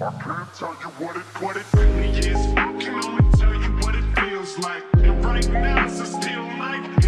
I can't tell you what it, what it really is? I can only tell you what it feels like. And right now it's a steel knife